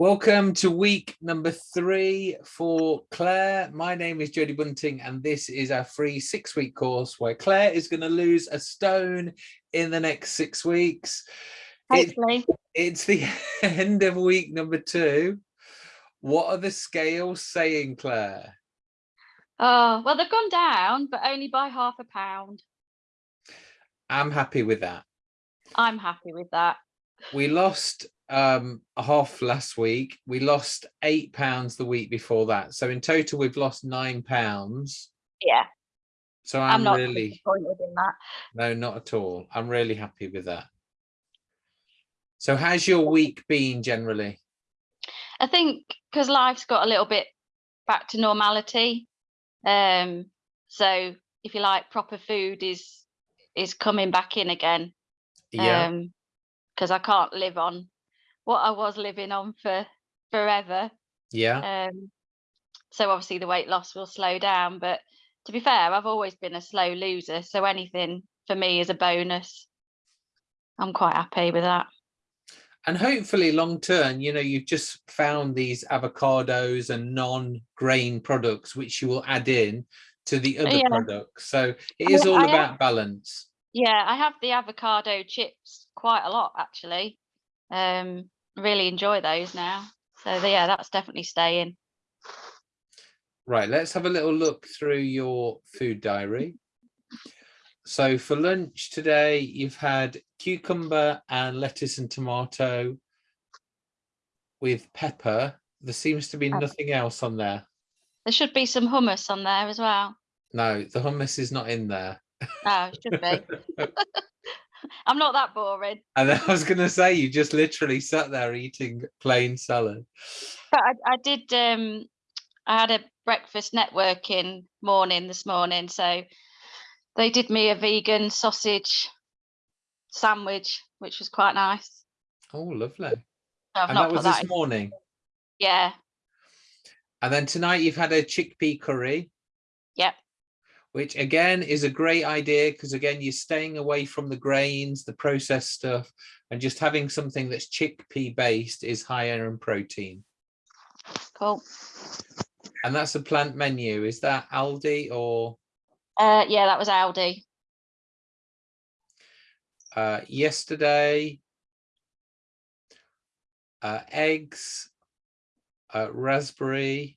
Welcome to week number three for Claire. My name is Jodie Bunting and this is our free six week course where Claire is going to lose a stone in the next six weeks. Hopefully. It, it's the end of week number two. What are the scales saying, Claire? Oh, well, they've gone down, but only by half a pound. I'm happy with that. I'm happy with that. We lost um a half last week. We lost eight pounds the week before that. So in total we've lost nine pounds. Yeah. So i'm, I'm not really disappointed in that. no not at all. I'm really happy with that. So how's your week been generally? I think because life's got a little bit back to normality. Um, so if you like, proper food is is coming back in again. yeah. Um, because I can't live on what I was living on for forever. yeah Um, so obviously the weight loss will slow down. But to be fair, I've always been a slow loser, so anything for me is a bonus. I'm quite happy with that. and hopefully long term you know you've just found these avocados and non-grain products which you will add in to the other Yeah. products so it is I all I have- about balance Yeah, I have the avocado chips quite a lot actually. Um, really enjoy those now. So yeah, that's definitely staying. Right, let's have a little look through your food diary. So for lunch today, you've had cucumber and lettuce and tomato with pepper. There seems to be nothing else on there. There should be some hummus on there as well. No, the hummus is not in there. Oh, it should be. I'm not that boring. And I was going to say, you just literally sat there eating plain salad. But I, I did um I had a breakfast networking morning this morning, so they did me a vegan sausage sandwich, which was quite nice. Oh, lovely. And that was that this in. morning. Yeah, And then tonight you've had a chickpea curry. Yep. Which again is a great idea because again you're staying away from the grains, the processed stuff, and just having something that's chickpea based is higher in protein. cool. And that's a plant menu. Is that Aldi or Uh yeah, that was Aldi. uh, yesterday? Uh, eggs, uh, raspberry,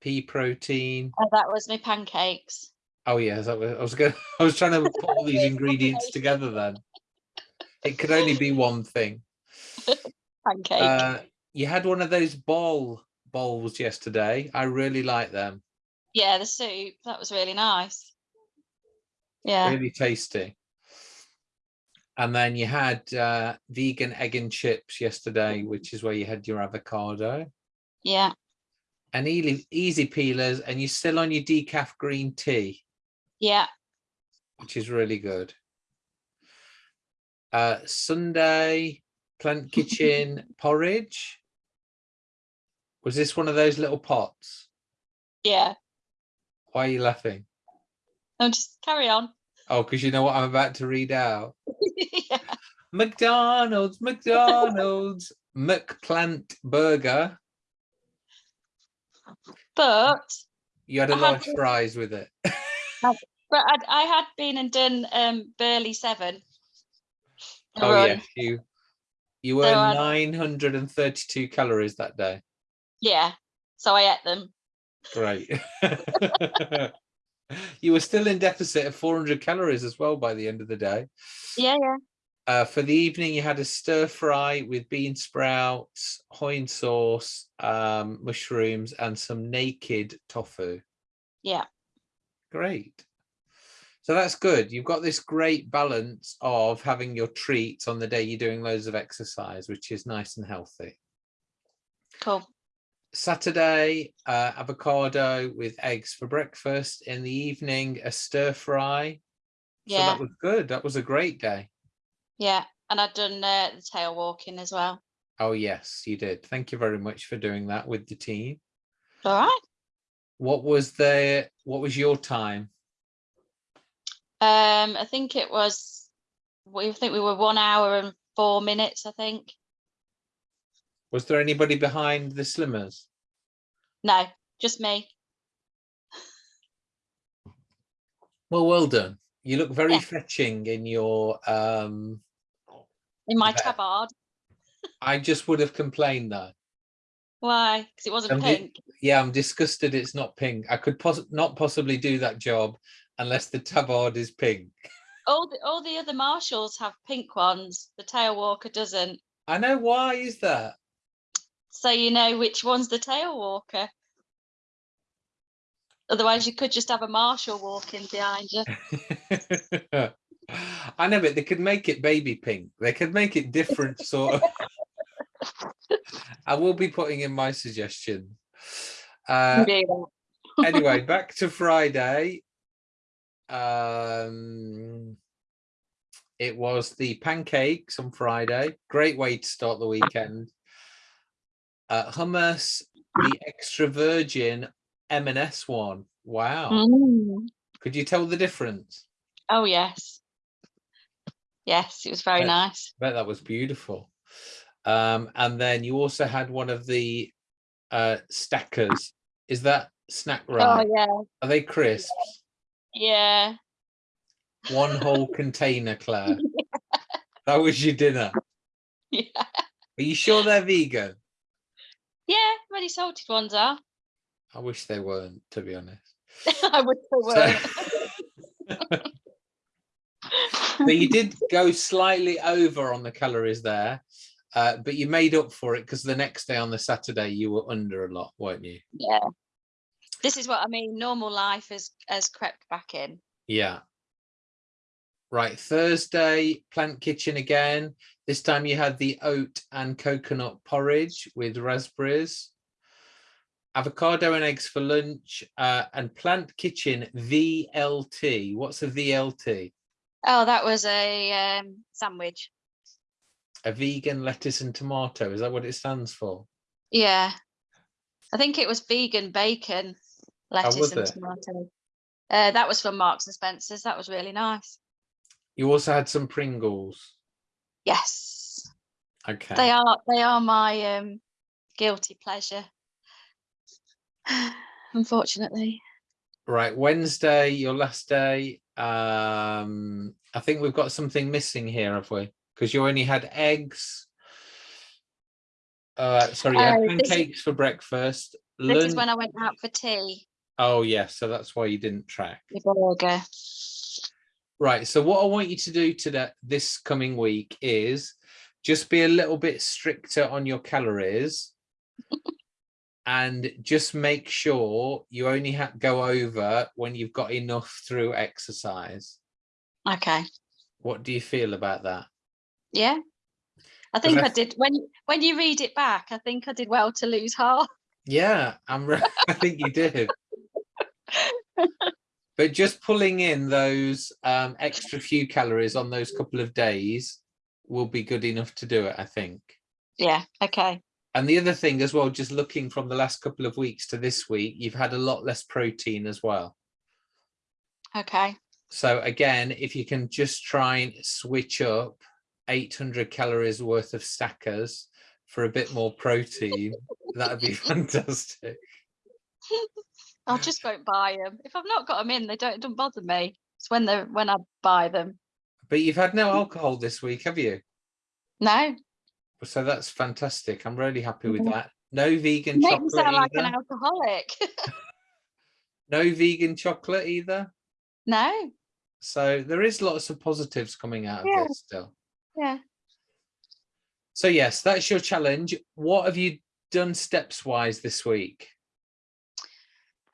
pea protein. Oh, that was my pancakes. Oh yeah, I was, I was going. I was trying to put all these ingredients together. Then it could only be one thing. Pancake. Uh, you had one of those ball bowls yesterday. I really like them. yeah, the soup. That was really nice. Yeah. Really tasty. And then you had uh, vegan egg and chips yesterday, which is where you had your avocado Yeah. And easy, easy peelers, and you're still on your decaf green tea. Yeah. which is really good. Uh, Sunday, Plant Kitchen porridge. Was this one of those little pots? Yeah. Why are you laughing? No, just carry on. Oh, because you know what I'm about to read out. yeah. McDonald's, McDonald's, McPlant burger. But You had a I had large to- fries with it. but I, I had been and done um Burley Seven. Oh run. yes, you you were So I- 932 calories that day. Yeah. So I ate them. Great. you were still in deficit of 400 calories as well by the end of the day. Yeah, yeah. Uh, for the evening, you had a stir fry with bean sprouts, hoisin sauce, um, mushrooms, and some naked tofu. Yeah. Great. So that's good. You've got this great balance of having your treats on the day you're doing loads of exercise, which is nice and healthy. Cool. Saturday, uh, avocado with eggs for breakfast. In the evening, a stir fry. So Yeah. that was good. That was a great day. Yeah. And I'd done uh, the tail walking as well. Oh, yes, you did. Thank you very much for doing that with the team. All right. What was the, what was your time? Um, I think it was we think we were one hour and four minutes, I think. Was there anybody behind the slimmers? No, just me. Well, well done. You look very Yeah. fetching in your, um, In my Yeah. tabard. I just would have complained though. Why? Because it wasn't it- pink. Yeah, I'm disgusted it's not pink. I could poss not possibly do that job unless the tabard is pink. All the all the other marshals have pink ones. The tail walker doesn't. I know why is that? So you know which one's the tail walker. Otherwise, you could just have a marshal walking behind you. I know, but they could make it baby pink. They could make it different sort of. I will be putting in my suggestion. Uh, anyway, back to Friday. Um, it was the pancakes on Friday. Great way to start the weekend. Uh, hummus, the extra virgin M&S one. Wow. Mm. Could you tell the difference? Oh yes. Yes, it was very Right. nice. I bet that was beautiful. Um, and then you also had one of the uh, stackers. Is that snack Oh right? yeah, Are they crisps? yeah. One whole container, Claire. That was your dinner. Yeah, Are you sure they're vegan? yeah. Really salted ones are. I wish they weren't, to be honest. I would say So, so you did go slightly over on the calories there, uh, but you made up for it because the next day on the Saturday you were under a lot, weren't you? yeah. This is what I mean. Normal life has has crept back in. Yeah. Right, Thursday, Plant Kitchen again. This time you had the oat and coconut porridge with raspberries. Avocado and eggs for lunch uh, and Plant Kitchen VLT. What's a VLT? Oh, that was a um, sandwich. A vegan lettuce and tomato. Is that what it stands for? Yeah, I think it was vegan bacon, lettuce was and it? tomato. Uh, that was from Marks and Spencers. That was really nice. You also had some Pringles. Yes, Okay. they are. They are my um, guilty pleasure. Unfortunately, Right, Wednesday, your last day. Um, I think we've got something missing here, have we? Because you only had eggs. Uh, sorry, had Oh, this is- pancakes for breakfast. this is when I went out for tea. Oh, yes, so that's why you didn't track. The burger. Right, so what I want you to do today, this coming week is just be a little bit stricter on your calories and just make sure you only go over when you've got enough through exercise. Okay. What do you feel about that? Yeah. I think I that's- did when when you read it back, I think I did well to lose half. Yeah, I'm. I think you did. but just pulling in those um, extra few calories on those couple of days will be good enough to do it. I think. Yeah, okay. And the other thing as well, just looking from the last couple of weeks to this week, you've had a lot less protein as well. Okay. So again, if you can just try and switch up 800 calories worth of stackers for a bit more protein, that'd be fantastic. I just won't buy them. If I've not got them in, they don't it don't bother me. It's when they when I buy them. But you've had no alcohol this week, have you? No, So that's fantastic. I'm really happy with that. No vegan you make me chocolate sound like an alcoholic. No vegan chocolate either. no, So there is lots of positives coming out of Yeah. this still. yeah. So yes, that's your challenge. What have you done steps wise this week?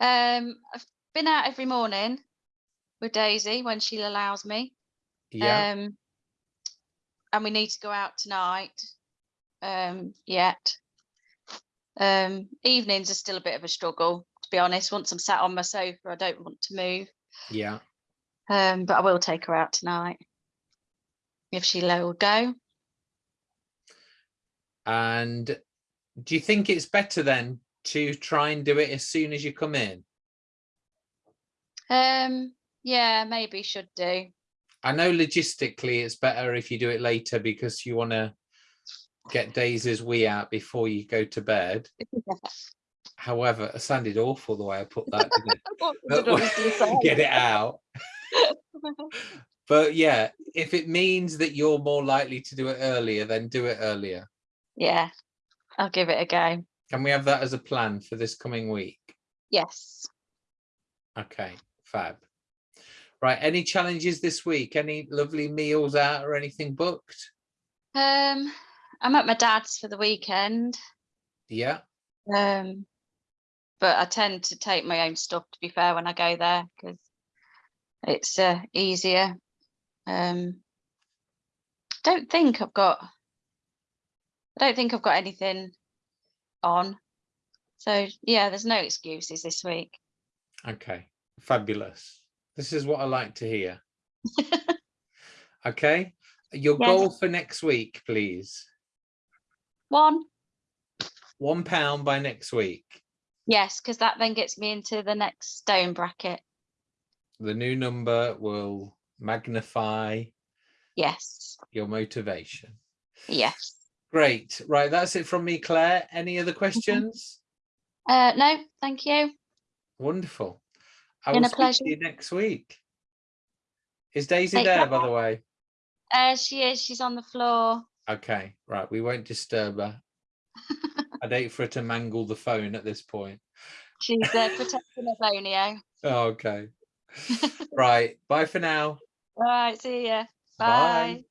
Um, I've been out every morning with Daisy when she allows me. Yeah. Um, and we need to go out tonight. Um, yet. Um, evenings are still a bit of a struggle, to be honest. Once I'm sat on my sofa, I don't want to move. yeah. Um, but I will take her out tonight if she'll go. And do you think it's better then to try and do it as soon as you come in? Um, yeah, maybe should do. I know logistically it's better if you do it later because you want to get Daisy's wee out before you go to bed. However, it sounded awful the way I put that, didn't it? What But did I was gonna say? get it out. But yeah, if it means that you're more likely to do it earlier, then do it earlier. Yeah, I'll give it a go. Can we have that as a plan for this coming week? Yes. Okay, fab. Right, any challenges this week? Any lovely meals out or anything booked? Um, I'm at my dad's for the weekend. Yeah, Um, but I tend to take my own stuff to be fair when I go there because it's uh, easier. Um, don't think I've got. I don't think I've got anything on. So yeah, there's no excuses this week. okay, fabulous. This is what I like to hear. Okay, your Yes. goal for next week, please. One, One pound by next week. yes, because that then gets me into the next stone bracket. The new number will magnify Yes, your motivation. yes. Great. Right, that's it from me, Claire. Any other questions? Uh, no, thank you. Wonderful. I Been will a pleasure. you next week. Is Daisy Take there, by the way? Uh, she is. She's on the floor. Okay, right. We won't disturb her. I'd hate for her to mangle the phone at this point. She's uh, protecting Avonio. Okay. right. Bye for now. All right, see ya. Bye. Bye.